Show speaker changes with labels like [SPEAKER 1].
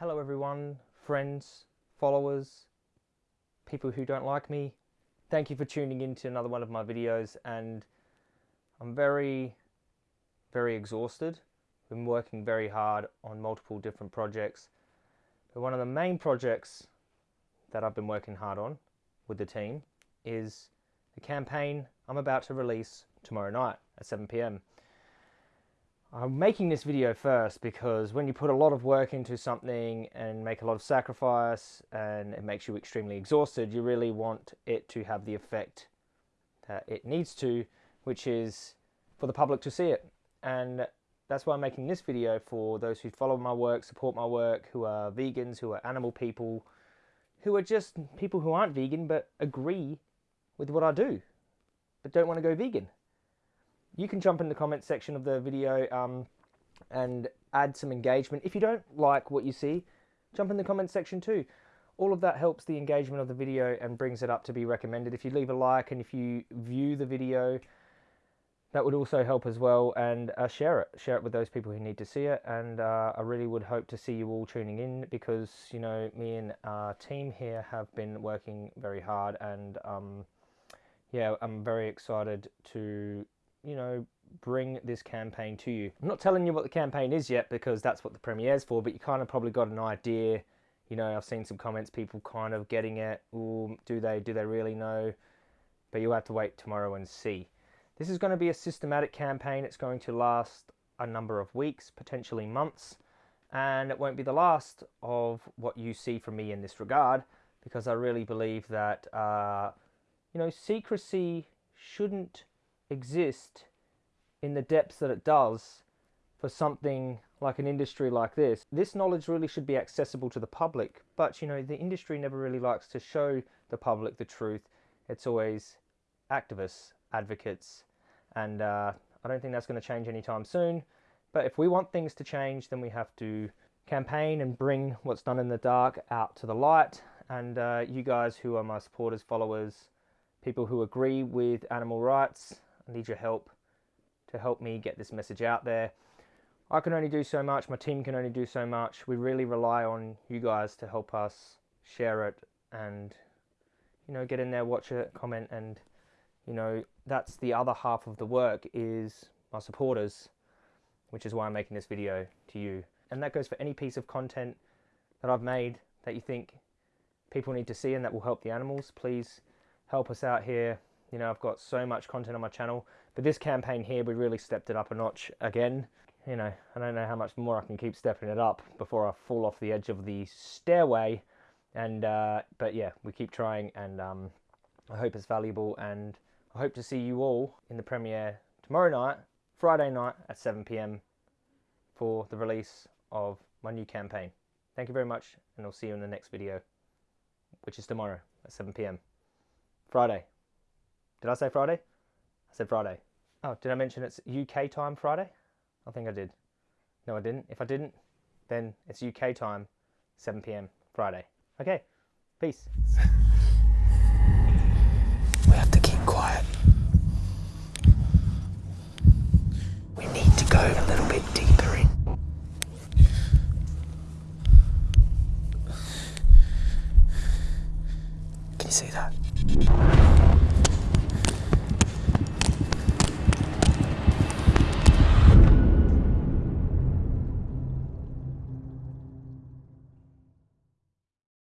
[SPEAKER 1] Hello everyone, friends, followers, people who don't like me. Thank you for tuning in to another one of my videos and I'm very, very exhausted. I've Been working very hard on multiple different projects. But one of the main projects that I've been working hard on with the team is the campaign I'm about to release tomorrow night at 7pm. I'm making this video first because when you put a lot of work into something and make a lot of sacrifice and it makes you extremely exhausted, you really want it to have the effect that it needs to, which is for the public to see it. And that's why I'm making this video for those who follow my work, support my work, who are vegans, who are animal people, who are just people who aren't vegan but agree with what I do, but don't want to go vegan you can jump in the comment section of the video um, and add some engagement. If you don't like what you see, jump in the comment section too. All of that helps the engagement of the video and brings it up to be recommended. If you leave a like and if you view the video, that would also help as well and uh, share it share it with those people who need to see it and uh, i really would hope to see you all tuning in because you know me and our team here have been working very hard and um, yeah i'm very excited to you know, bring this campaign to you. I'm not telling you what the campaign is yet because that's what the premiere's for, but you kind of probably got an idea. You know, I've seen some comments, people kind of getting it. Ooh, do they? Do they really know? But you'll have to wait tomorrow and see. This is going to be a systematic campaign. It's going to last a number of weeks, potentially months, and it won't be the last of what you see from me in this regard because I really believe that, uh, you know, secrecy shouldn't exist in the depths that it does for something like an industry like this. This knowledge really should be accessible to the public, but you know, the industry never really likes to show the public the truth. It's always activists, advocates, and uh, I don't think that's going to change anytime soon. But if we want things to change, then we have to campaign and bring what's done in the dark out to the light. And uh, you guys who are my supporters, followers, people who agree with animal rights, I need your help to help me get this message out there. I can only do so much, my team can only do so much. We really rely on you guys to help us share it and, you know, get in there, watch it, comment, and, you know, that's the other half of the work is my supporters, which is why I'm making this video to you. And that goes for any piece of content that I've made that you think people need to see and that will help the animals. Please help us out here you know, I've got so much content on my channel, but this campaign here, we really stepped it up a notch again. You know, I don't know how much more I can keep stepping it up before I fall off the edge of the stairway. And, uh, but yeah, we keep trying and um, I hope it's valuable and I hope to see you all in the premiere tomorrow night, Friday night at 7pm for the release of my new campaign. Thank you very much and I'll see you in the next video, which is tomorrow at 7pm. Friday. Did I say Friday? I said Friday. Oh, did I mention it's UK time Friday? I think I did. No, I didn't. If I didn't, then it's UK time, 7 p.m. Friday. Okay, peace.
[SPEAKER 2] We have to keep quiet. We need to go a little bit deeper in. Can you see that?